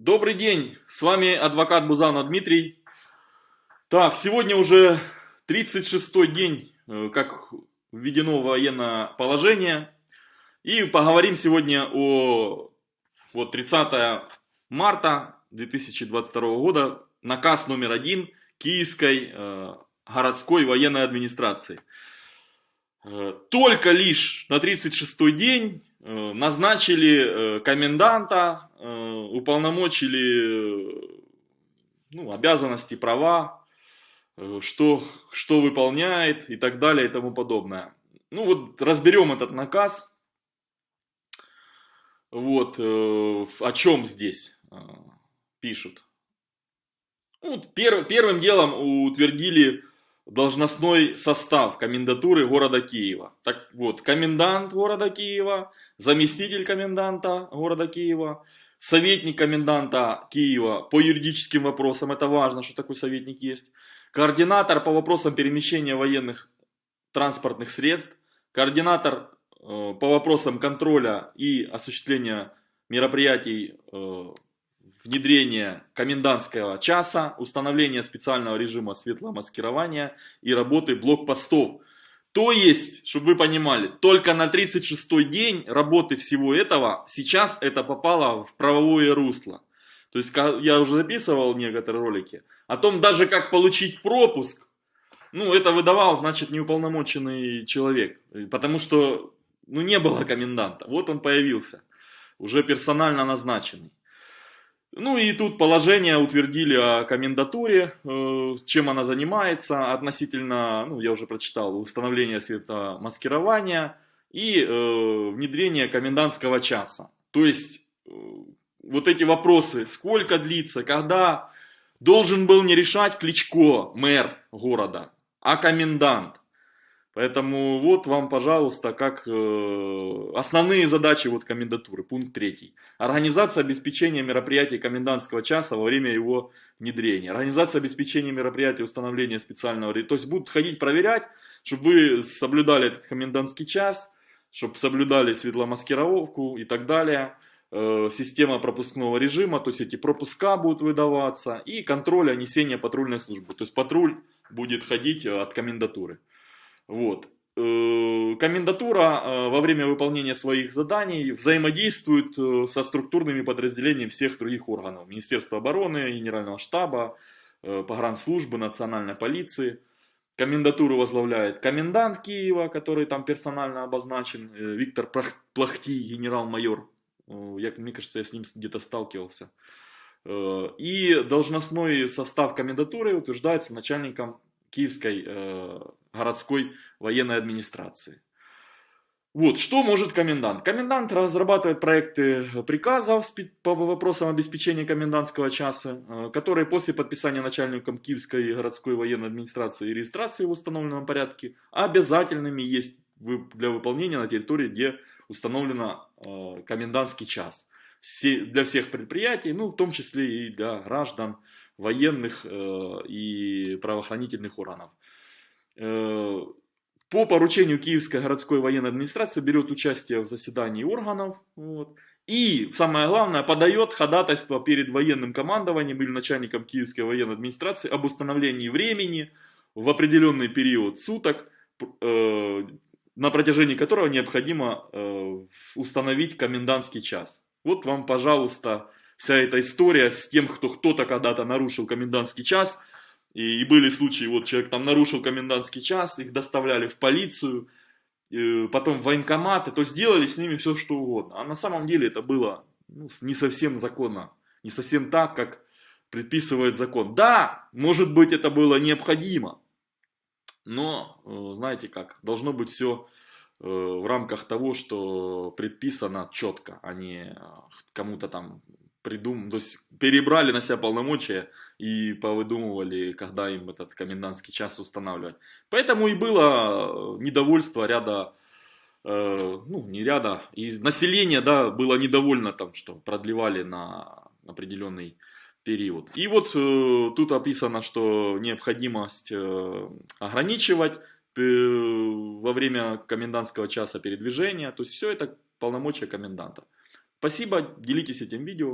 Добрый день, с вами адвокат Бузанов Дмитрий. Так, сегодня уже 36-й день, э, как введено военное положение. И поговорим сегодня о вот, 30 марта 2022 года, наказ номер один Киевской э, городской военной администрации. Э, только лишь на 36-й день э, назначили коменданта уполномочили ну, обязанности, права, э, что, что выполняет и так далее и тому подобное. Ну вот разберем этот наказ. Вот, э, о чем здесь пишут. Ну, пер, первым делом утвердили должностной состав комендатуры города Киева. Так вот, комендант города Киева, заместитель коменданта города Киева, советник коменданта Киева по юридическим вопросам, это важно, что такой советник есть, координатор по вопросам перемещения военных транспортных средств, координатор э, по вопросам контроля и осуществления мероприятий э, внедрения комендантского часа, установления специального режима светлого маскирования и работы блокпостов то есть, чтобы вы понимали, только на 36-й день работы всего этого, сейчас это попало в правовое русло. То есть, я уже записывал некоторые ролики о том, даже как получить пропуск, ну, это выдавал, значит, неуполномоченный человек. Потому что, ну, не было коменданта. Вот он появился, уже персонально назначенный. Ну и тут положение утвердили о комендатуре, э, чем она занимается относительно, ну я уже прочитал, установления светомаскирования и э, внедрение комендантского часа. То есть э, вот эти вопросы, сколько длится, когда должен был не решать Кличко, мэр города, а комендант. Поэтому вот вам, пожалуйста, как э, основные задачи вот комендатуры, пункт третий. Организация обеспечения мероприятий комендантского часа во время его внедрения. Организация обеспечения мероприятий установления специального... То есть будут ходить проверять, чтобы вы соблюдали этот комендантский час, чтобы соблюдали светломаскировку и так далее. Э, система пропускного режима, то есть эти пропуска будут выдаваться. И контроля несения патрульной службы. То есть патруль будет ходить э, от комендатуры. Вот. Э, комендатура э, во время выполнения своих заданий взаимодействует э, со структурными подразделениями всех других органов. Министерства обороны, Генерального штаба, погранслужбы, национальной полиции. Комендатуру возглавляет комендант Киева, который там персонально обозначен, Виктор Плахти, генерал-майор. Мне кажется, я с ним где-то сталкивался. И должностной состав комендатуры утверждается начальником Киевской городской военной администрации. Вот, что может комендант? Комендант разрабатывает проекты приказов по вопросам обеспечения комендантского часа, э, которые после подписания начальником Киевской городской военной администрации и регистрации в установленном порядке обязательными есть для выполнения на территории, где установлено э, комендантский час. Для всех предприятий, ну в том числе и для граждан, военных э, и правоохранительных органов. Э, по поручению Киевской городской военной администрации берет участие в заседании органов. Вот, и, самое главное, подает ходатайство перед военным командованием или начальником Киевской военной администрации об установлении времени в определенный период суток, э, на протяжении которого необходимо э, установить комендантский час. Вот вам, пожалуйста, вся эта история с тем, кто кто-то когда-то нарушил комендантский час – и, и были случаи, вот человек там нарушил комендантский час, их доставляли в полицию, э, потом в военкоматы, то сделали с ними все что угодно. А на самом деле это было ну, не совсем законно, не совсем так, как предписывает закон. Да, может быть это было необходимо, но, э, знаете как, должно быть все э, в рамках того, что предписано четко, а не кому-то там придум... то есть перебрали на себя полномочия и повыдумывали, когда им этот комендантский час устанавливать. Поэтому и было недовольство ряда, э, ну не ряда, и население да, было недовольно там, что продлевали на определенный период. И вот э, тут описано, что необходимость э, ограничивать э, во время комендантского часа передвижения, то есть все это полномочия коменданта. Спасибо, делитесь этим видео.